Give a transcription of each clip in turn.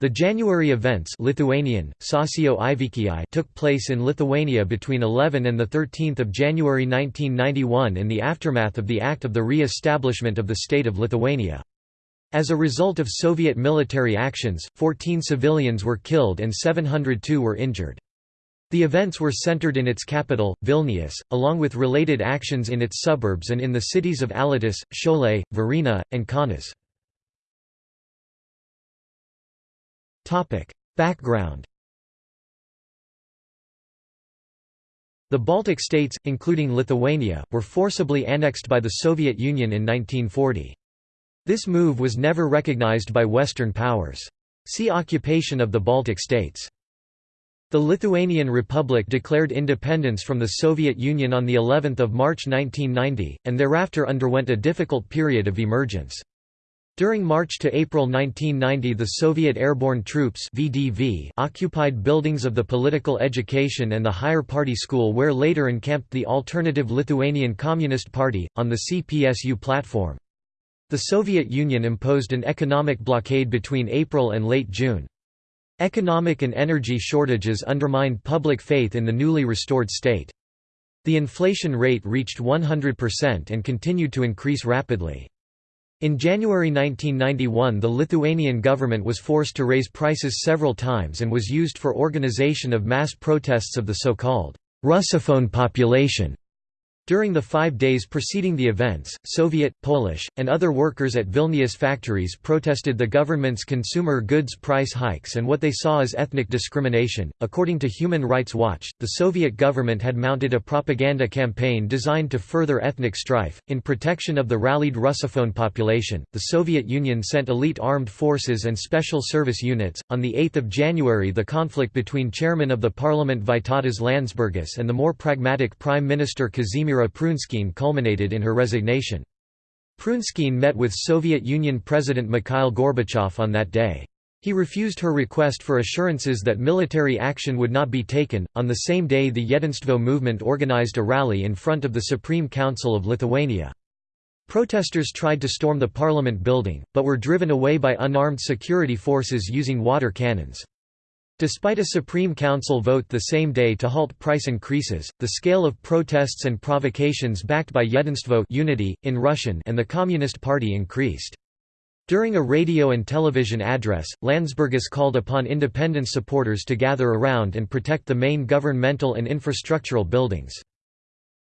The January events Lithuanian, took place in Lithuania between 11 and 13 January 1991 in the aftermath of the act of the re-establishment of the State of Lithuania. As a result of Soviet military actions, 14 civilians were killed and 702 were injured. The events were centered in its capital, Vilnius, along with related actions in its suburbs and in the cities of Alytus, Šiauliai, Varėna, and Kaunas. Background The Baltic states, including Lithuania, were forcibly annexed by the Soviet Union in 1940. This move was never recognized by Western powers. See Occupation of the Baltic states. The Lithuanian Republic declared independence from the Soviet Union on the 11th of March 1990 and thereafter underwent a difficult period of emergence. During March to April 1990 the Soviet Airborne Troops VDV occupied buildings of the Political Education and the Higher Party School where later encamped the Alternative Lithuanian Communist Party, on the CPSU platform. The Soviet Union imposed an economic blockade between April and late June. Economic and energy shortages undermined public faith in the newly restored state. The inflation rate reached 100% and continued to increase rapidly. In January 1991 the Lithuanian government was forced to raise prices several times and was used for organization of mass protests of the so-called Russophone population. During the five days preceding the events, Soviet, Polish, and other workers at Vilnius factories protested the government's consumer goods price hikes and what they saw as ethnic discrimination. According to Human Rights Watch, the Soviet government had mounted a propaganda campaign designed to further ethnic strife. In protection of the rallied Russophone population, the Soviet Union sent elite armed forces and special service units. On the 8th of January, the conflict between chairman of the parliament Vytautas Landsbergis and the more pragmatic Prime Minister Kazimira Elvira Prunskiene culminated in her resignation. Prunskiene met with Soviet Union President Mikhail Gorbachev on that day. He refused her request for assurances that military action would not be taken. On the same day, the Jedinstvo movement organized a rally in front of the Supreme Council of Lithuania. Protesters tried to storm the parliament building, but were driven away by unarmed security forces using water cannons. Despite a Supreme Council vote the same day to halt price increases, the scale of protests and provocations backed by Yedinstvo unity, in Russian and the Communist Party increased. During a radio and television address, Landsbergis called upon independence supporters to gather around and protect the main governmental and infrastructural buildings.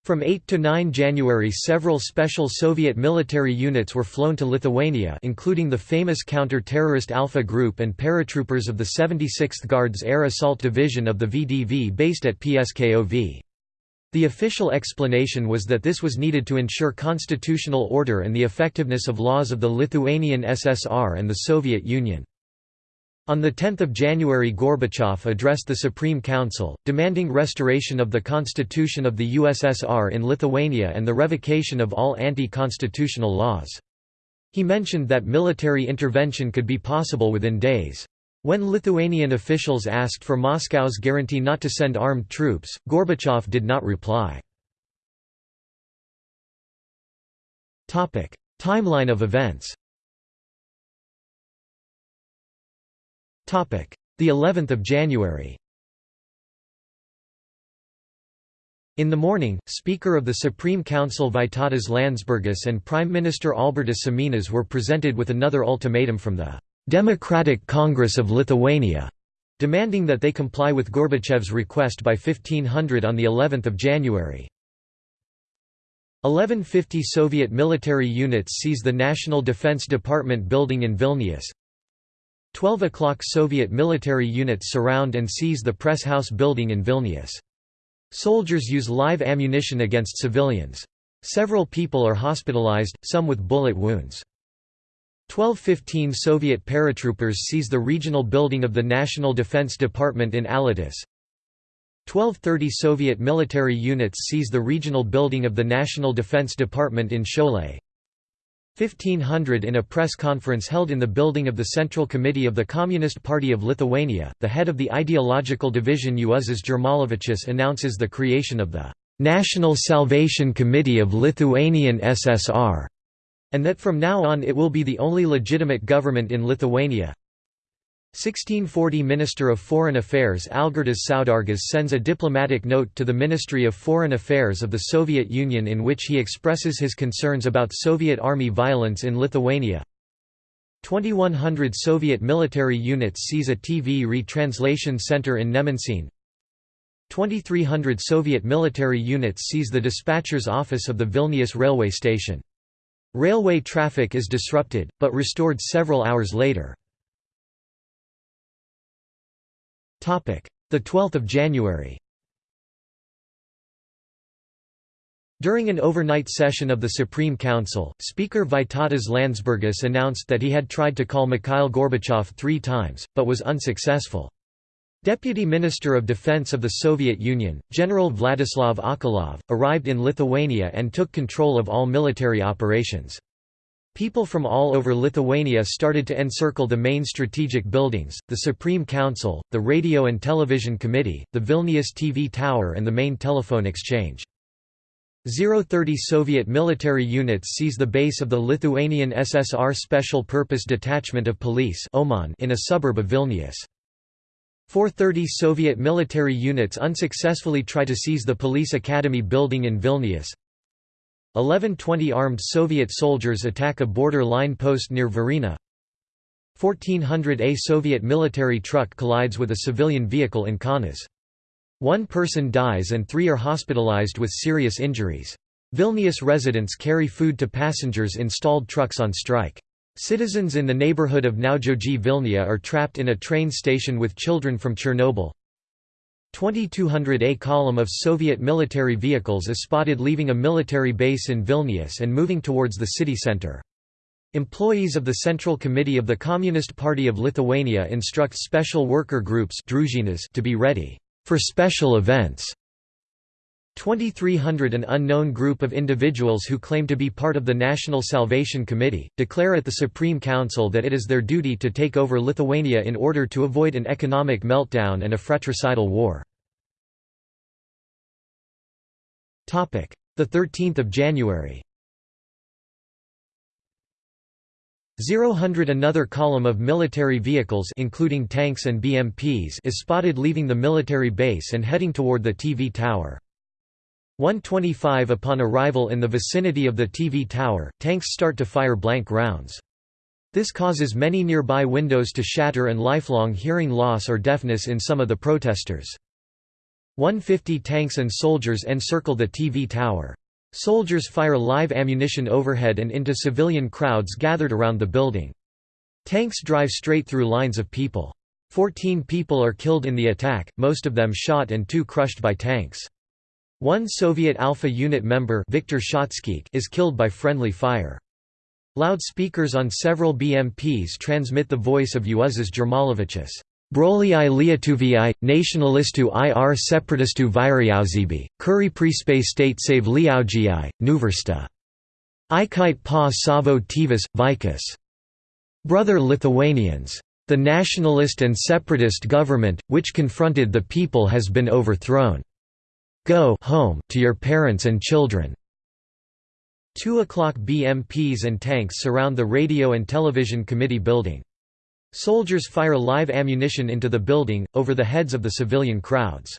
From 8 to 9 January several special Soviet military units were flown to Lithuania including the famous counter-terrorist Alpha Group and paratroopers of the 76th Guards Air Assault Division of the VDV based at Pskov. The official explanation was that this was needed to ensure constitutional order and the effectiveness of laws of the Lithuanian SSR and the Soviet Union. On 10 January Gorbachev addressed the Supreme Council, demanding restoration of the constitution of the USSR in Lithuania and the revocation of all anti-constitutional laws. He mentioned that military intervention could be possible within days. When Lithuanian officials asked for Moscow's guarantee not to send armed troops, Gorbachev did not reply. Timeline of events The 11th of January In the morning, Speaker of the Supreme Council Vytautas Landsbergis and Prime Minister Albertas Šimėnas were presented with another ultimatum from the Democratic Congress of Lithuania, demanding that they comply with Gorbachev's request by 1500 on the 11th of January. 1150 Soviet military units seize the National Defense Department building in Vilnius. 12 o'clock Soviet military units surround and seize the press house building in Vilnius. Soldiers use live ammunition against civilians. Several people are hospitalized, some with bullet wounds. 1215 Soviet paratroopers seize the regional building of the National Defense Department in Alytus. 1230 Soviet military units seize the regional building of the National Defense Department in Šiauliai. 1500 In a press conference held in the building of the Central Committee of the Communist Party of Lithuania, the head of the ideological division Juozas Jermalavičius announces the creation of the "'National Salvation Committee of Lithuanian SSR' and that from now on it will be the only legitimate government in Lithuania. 1640 Minister of Foreign Affairs Algirdas Saudargas sends a diplomatic note to the Ministry of Foreign Affairs of the Soviet Union in which he expresses his concerns about Soviet army violence in Lithuania. 2100 Soviet military units seize a TV retranslation center in Nemenčine. 2300 Soviet military units seize the dispatcher's office of the Vilnius railway station. Railway traffic is disrupted, but restored several hours later. The 12th of January During an overnight session of the Supreme Council, Speaker Vytautas Landsbergis announced that he had tried to call Mikhail Gorbachev three times, but was unsuccessful. Deputy Minister of Defense of the Soviet Union, General Vladislav Achalov, arrived in Lithuania and took control of all military operations. People from all over Lithuania started to encircle the main strategic buildings, the Supreme Council, the Radio and Television Committee, the Vilnius TV Tower and the main telephone exchange. 030 Soviet military units seize the base of the Lithuanian SSR Special Purpose Detachment of Police in a suburb of Vilnius. 430 Soviet military units unsuccessfully try to seize the Police Academy building in Vilnius. 1120 armed Soviet soldiers attack a border line post near Varėna. 1400 A Soviet military truck collides with a civilian vehicle in Kaunas. One person dies and three are hospitalized with serious injuries. Vilnius residents carry food to passengers in stalled trucks on strike. Citizens in the neighborhood of Naujoji Vilnia are trapped in a train station with children from Chernobyl. 2200 A column of Soviet military vehicles is spotted leaving a military base in Vilnius and moving towards the city center. Employees of the Central Committee of the Communist Party of Lithuania instruct special worker groups to be ready for special events. 2300 An unknown group of individuals who claim to be part of the National Salvation Committee, declare at the Supreme Council that it is their duty to take over Lithuania in order to avoid an economic meltdown and a fratricidal war. The 13th of January. 000 Another column of military vehicles including tanks and BMPs is spotted leaving the military base and heading toward the TV tower. 125 Upon arrival in the vicinity of the TV tower, tanks start to fire blank rounds. This causes many nearby windows to shatter and lifelong hearing loss or deafness in some of the protesters. 150 tanks and soldiers encircle the TV tower. Soldiers fire live ammunition overhead and into civilian crowds gathered around the building. Tanks drive straight through lines of people. Fourteen people are killed in the attack, most of them shot and two crushed by tanks. One Soviet Alpha unit member Viktor is killed by friendly fire. Loudspeakers on several BMPs transmit the voice of Juozas Jermalavičius. Broliai Lietuvijai, nationalistu ir separatistu vyriausybei, kuri prispace state save liaugijai, nuversta. Ikite pa savo tėvus, vaikus. Brother Lithuanians. The nationalist and separatist government, which confronted the people has been overthrown. Go home to your parents and children. 2 o'clock BMPs and tanks surround the Radio and Television Committee building. Soldiers fire live ammunition into the building, over the heads of the civilian crowds.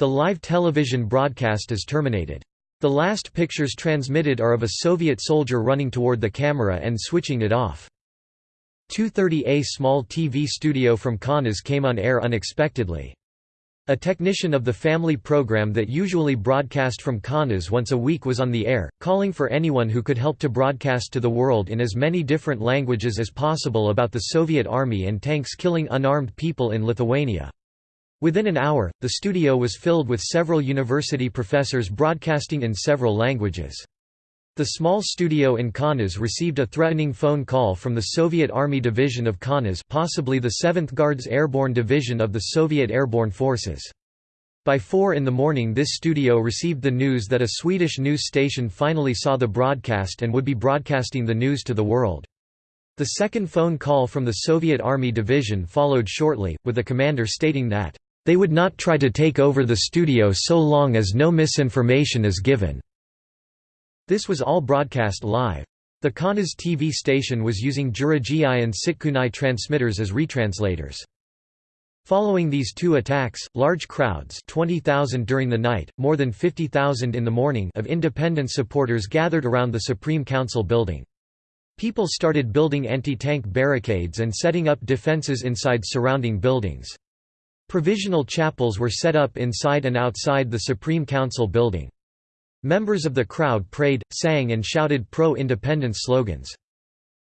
The live television broadcast is terminated. The last pictures transmitted are of a Soviet soldier running toward the camera and switching it off. 230A small TV studio from Kaunas came on air unexpectedly. A technician of the family program that usually broadcast from Kaunas once a week was on the air, calling for anyone who could help to broadcast to the world in as many different languages as possible about the Soviet army and tanks killing unarmed people in Lithuania. Within an hour, the studio was filled with several university professors broadcasting in several languages. The small studio in Kaunas received a threatening phone call from the Soviet Army Division of Kaunas possibly the 7th Guards Airborne Division of the Soviet Airborne Forces. By 4 in the morning this studio received the news that a Swedish news station finally saw the broadcast and would be broadcasting the news to the world. The second phone call from the Soviet Army Division followed shortly, with the commander stating that, "...they would not try to take over the studio so long as no misinformation is given." This was all broadcast live. The Kaunas TV station was using Juragiai and Sitkunai transmitters as retranslators. Following these two attacks, large crowds 20,000 during the night, more than 50,000 in the morning of independence supporters gathered around the Supreme Council building. People started building anti-tank barricades and setting up defences inside surrounding buildings. Provisional chapels were set up inside and outside the Supreme Council building. Members of the crowd prayed, sang and shouted pro-independence slogans.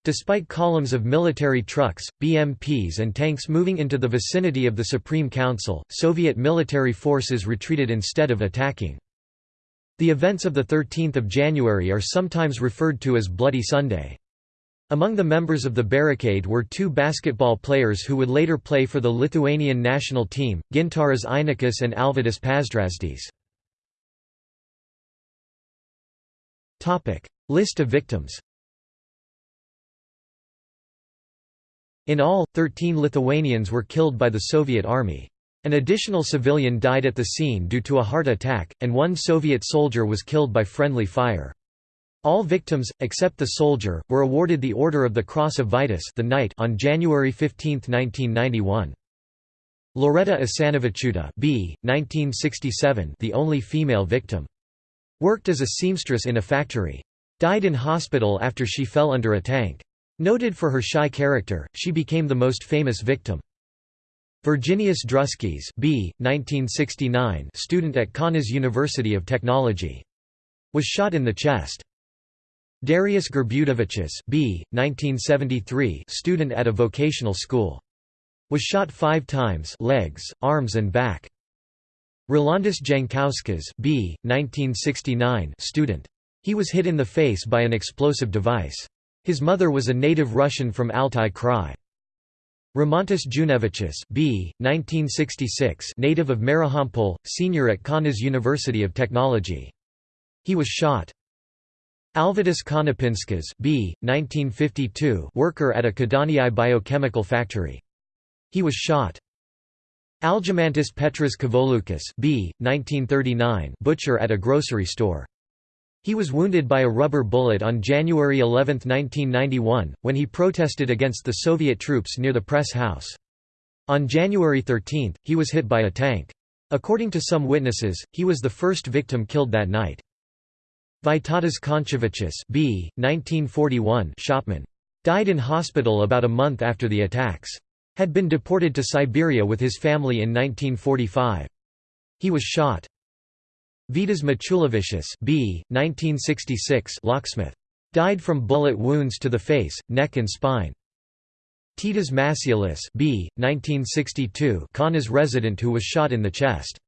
Despite columns of military trucks, BMPs and tanks moving into the vicinity of the Supreme Council, Soviet military forces retreated instead of attacking. The events of 13 January are sometimes referred to as Bloody Sunday. Among the members of the barricade were two basketball players who would later play for the Lithuanian national team, Gintaras Einikis and Alvydas Pazdrazdis. List of victims In all, 13 Lithuanians were killed by the Soviet army. An additional civilian died at the scene due to a heart attack, and one Soviet soldier was killed by friendly fire. All victims, except the soldier, were awarded the Order of the Cross of Vytis the Knight on January 15, 1991. Loreta Asanavičiūtė B. 1967, the only female victim. Worked as a seamstress in a factory. Died in hospital after she fell under a tank. Noted for her shy character, she became the most famous victim. Virginijus Druskis B. 1969 student at Kaunas University of Technology. Was shot in the chest. Darius Gerbutavičius B. 1973 student at a vocational school. Was shot five times legs, arms and back. Rolandas Jankauskas B. 1969 student. He was hit in the face by an explosive device. His mother was a native Russian from Altai Krai. Rimantas Junevičius B. 1966 native of Marijampolė, senior at Kaunas University of Technology. He was shot. Alvydas Konopinskas B. 1952 worker at a Kėdainiai biochemical factory. He was shot. Algimantas Petras Kavoliukas B. 1939 butcher at a grocery store. He was wounded by a rubber bullet on January 11, 1991, when he protested against the Soviet troops near the press house. On January 13, he was hit by a tank. According to some witnesses, he was the first victim killed that night. Vytautas Koncevičius B. 1941 shopman. Died in hospital about a month after the attacks. Had been deported to Siberia with his family in 1945. He was shot. Vydas Maciulevičius B. 1966 locksmith. Died from bullet wounds to the face, neck and spine. Titas Masiulis B. 1962 Kaunas resident who was shot in the chest.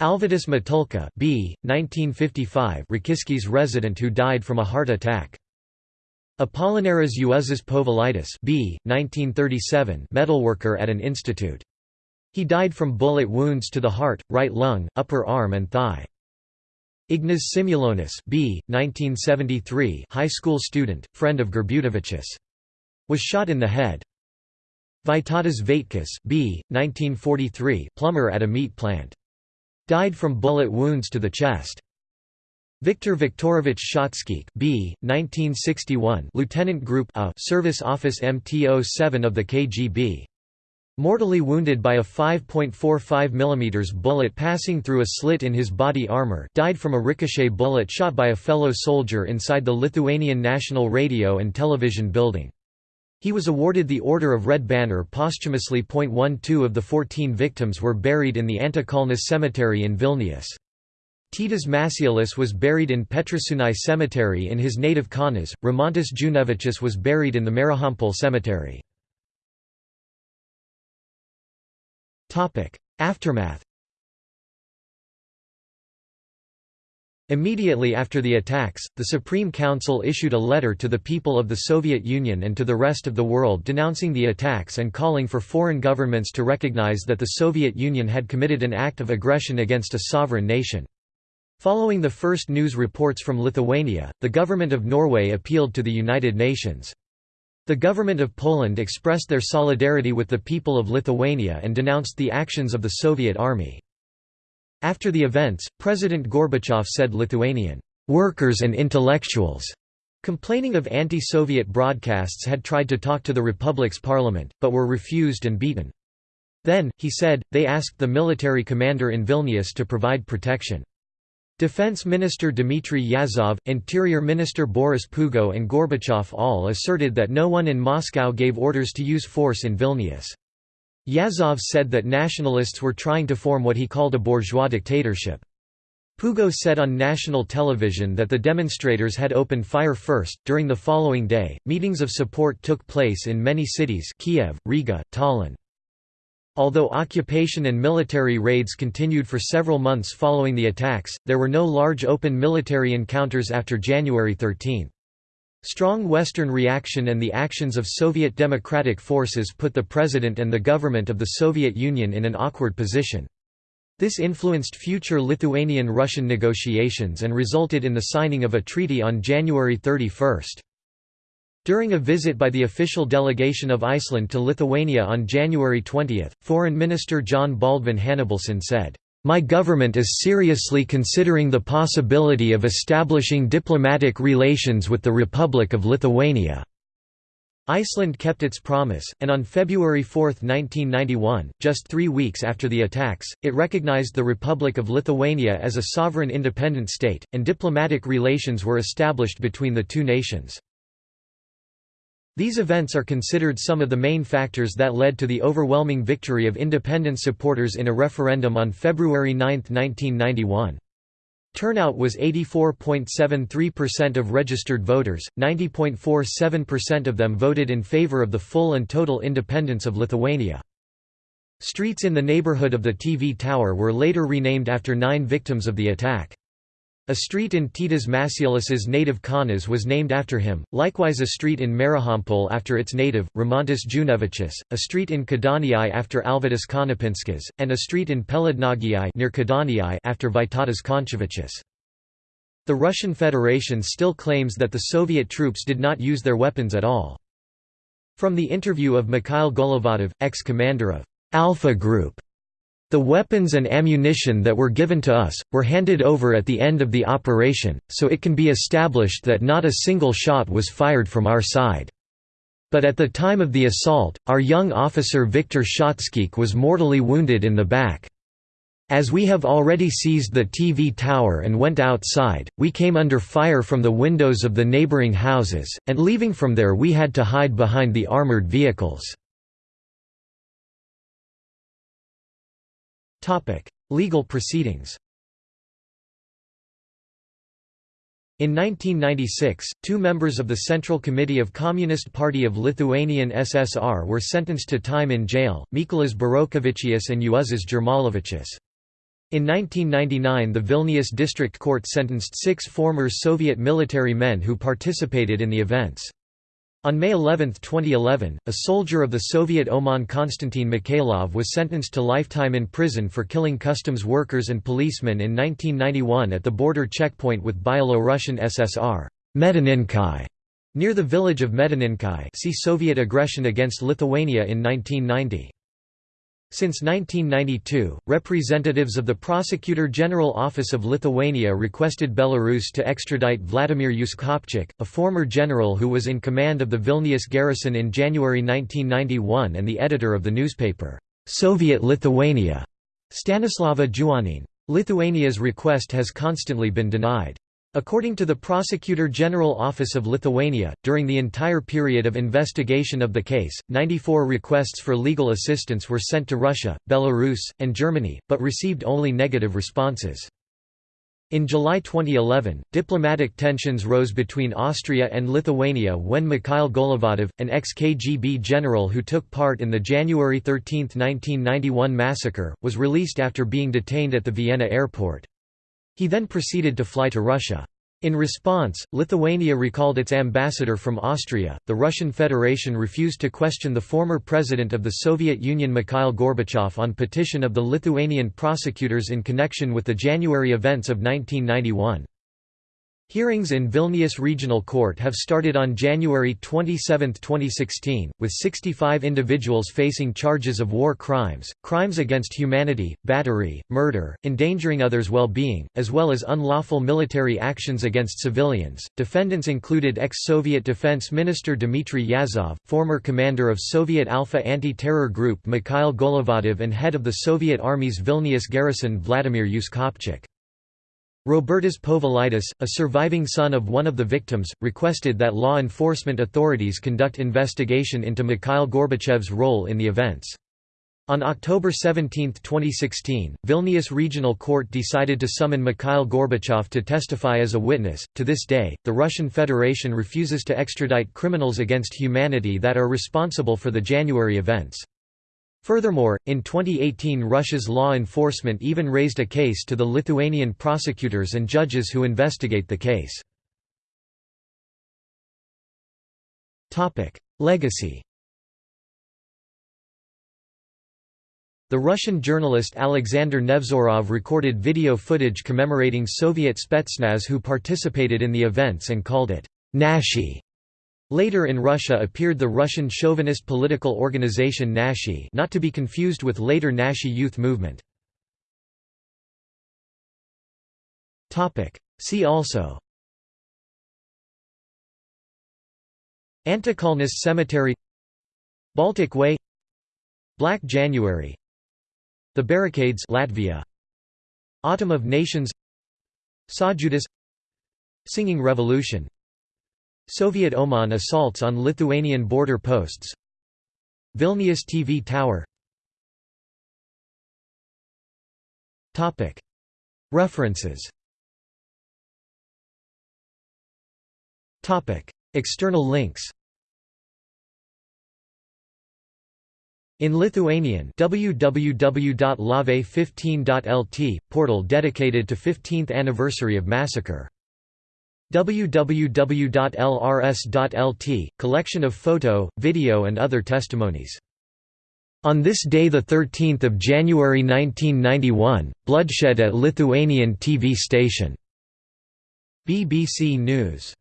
Alvydas Matulka B. 1955 Rokiškis resident who died from a heart attack. Apolinaras Juozas Povilaitis B. 1937 metalworker at an institute. He died from bullet wounds to the heart, right lung, upper arm and thigh. Ignas Šimulionis B. 1973 high school student, friend of Gerbutavičius. Was shot in the head. Vytautas Vaitkus B. 1943 plumber at a meat plant. Died from bullet wounds to the chest. Viktor Viktorovich Shatskikh B. 1961 Lieutenant Group A Service Office MT-07 of the KGB. Mortally wounded by a 5.45 mm bullet passing through a slit in his body armor died from a ricochet bullet shot by a fellow soldier inside the Lithuanian National Radio and Television building. He was awarded the Order of Red Banner posthumously. 12 of the 14 victims were buried in the Antakalnis Cemetery in Vilnius. Titas Masiulis was buried in Petrašiūnai Cemetery in his native Kaunas, Rimantas Junevičius was buried in the Marijampolė Cemetery. Aftermath Immediately after the attacks, the Supreme Council issued a letter to the people of the Soviet Union and to the rest of the world denouncing the attacks and calling for foreign governments to recognize that the Soviet Union had committed an act of aggression against a sovereign nation. Following the first news reports from Lithuania, the government of Norway appealed to the United Nations. The government of Poland expressed their solidarity with the people of Lithuania and denounced the actions of the Soviet army. After the events, President Gorbachev said Lithuanian workers and intellectuals Complaining of anti-Soviet broadcasts had tried to talk to the Republic's parliament, but were refused and beaten. Then, he said, they asked the military commander in Vilnius to provide protection. Defense Minister Dmitry Yazov, Interior Minister Boris Pugo and Gorbachev all asserted that no one in Moscow gave orders to use force in Vilnius. Yazov said that nationalists were trying to form what he called a bourgeois dictatorship. Pugo said on national television that the demonstrators had opened fire first. During the following day, meetings of support took place in many cities Kiev, Riga, Tallinn. Although occupation and military raids continued for several months following the attacks, there were no large open military encounters after January 13. Strong Western reaction and the actions of Soviet democratic forces put the president and the government of the Soviet Union in an awkward position. This influenced future Lithuanian-Russian negotiations and resulted in the signing of a treaty on January 31. During a visit by the official delegation of Iceland to Lithuania on January 20, Foreign Minister Jón Baldvin Hannibalsson said, "...my government is seriously considering the possibility of establishing diplomatic relations with the Republic of Lithuania." Iceland kept its promise, and on February 4, 1991, just three weeks after the attacks, it recognized the Republic of Lithuania as a sovereign independent state, and diplomatic relations were established between the two nations. These events are considered some of the main factors that led to the overwhelming victory of independence supporters in a referendum on February 9, 1991. Turnout was 84.73% of registered voters, 90.47% of them voted in favor of the full and total independence of Lithuania. Streets in the neighborhood of the TV tower were later renamed after nine victims of the attack. A street in Titas Masiulis's native Kaunas was named after him, likewise a street in Marijampolė after its native, Rimantas Junevičius, a street in Kėdainiai after Alvydas Konopinskas, and a street in Pelėdnagiai near after Vytautas Koncevičius. The Russian Federation still claims that the Soviet troops did not use their weapons at all. From the interview of Mikhail Golovadov, ex-commander of Alpha Group, the weapons and ammunition that were given to us, were handed over at the end of the operation, so it can be established that not a single shot was fired from our side. But at the time of the assault, our young officer Viktor Shatskikh was mortally wounded in the back. As we have already seized the TV tower and went outside, we came under fire from the windows of the neighboring houses, and leaving from there we had to hide behind the armored vehicles. Legal proceedings In 1996, two members of the Central Committee of Communist Party of Lithuanian SSR were sentenced to time in jail, Mykolas Burokevičius and Juozas Jermalavičius. In 1999 the Vilnius District Court sentenced six former Soviet military men who participated in the events. On May 11, 2011, a soldier of the Soviet OMON Konstantin Mikhailov was sentenced to lifetime in prison for killing customs workers and policemen in 1991 at the border checkpoint with Byelorussian SSR near the village of Medininkai see Soviet aggression against Lithuania in 1990. Since 1992, representatives of the Prosecutor General Office of Lithuania requested Belarus to extradite Vladimir Uskopchik, a former general who was in command of the Vilnius garrison in January 1991 and the editor of the newspaper, Soviet Lithuania, Stanislava Juanin. Lithuania's request has constantly been denied. According to the Prosecutor General Office of Lithuania, during the entire period of investigation of the case, 94 requests for legal assistance were sent to Russia, Belarus, and Germany, but received only negative responses. In July 2011, diplomatic tensions rose between Austria and Lithuania when Mikhail Golovadov, an ex-KGB general who took part in the January 13, 1991 massacre, was released after being detained at the Vienna airport. He then proceeded to fly to Russia. In response, Lithuania recalled its ambassador from Austria. The Russian Federation refused to question the former president of the Soviet Union Mikhail Gorbachev on petition of the Lithuanian prosecutors in connection with the January events of 1991. Hearings in Vilnius Regional Court have started on January 27, 2016, with 65 individuals facing charges of war crimes, crimes against humanity, battery, murder, endangering others' well-being, as well as unlawful military actions against civilians. Defendants included ex-Soviet Defense Minister Dmitry Yazov, former commander of Soviet Alpha anti-terror group Mikhail Golovadov and head of the Soviet Army's Vilnius garrison Vladimir Uskopchik. Robertas Povilaitis, a surviving son of one of the victims, requested that law enforcement authorities conduct investigation into Mikhail Gorbachev's role in the events. On October 17, 2016, Vilnius Regional Court decided to summon Mikhail Gorbachev to testify as a witness. To this day, the Russian Federation refuses to extradite criminals against humanity that are responsible for the January events. Furthermore, in 2018 Russia's law enforcement even raised a case to the Lithuanian prosecutors and judges who investigate the case. Legacy The Russian journalist Alexander Nevzorov recorded video footage commemorating Soviet Spetsnaz who participated in the events and called it Nashi. Later in Russia appeared the Russian chauvinist political organization Nashi not to be confused with later Nashi youth movement. See also Antakalnis Cemetery Baltic Way Black January The Barricades Latvia Autumn of Nations Sąjūdis Singing Revolution Soviet OMON assaults on Lithuanian border posts. Vilnius TV tower. References. External links. In Lithuanian www.lave15.lt, portal dedicated to 15th anniversary of massacre www.lrs.lt, collection of photo, video and other testimonies. On this day 13 January 1991, bloodshed at Lithuanian TV station. BBC News.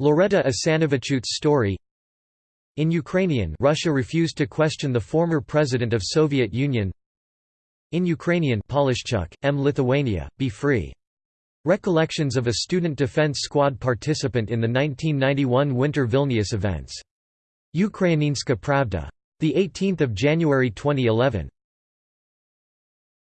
Loreta Asanavičiūtė's story In Ukrainian Russia refused to question the former president of Soviet Union In Ukrainian Polishchuk, M. Lithuania, be free Recollections of a student defense squad participant in the 1991 Winter Vilnius events. Ukrainska Pravda. 18 January 2011.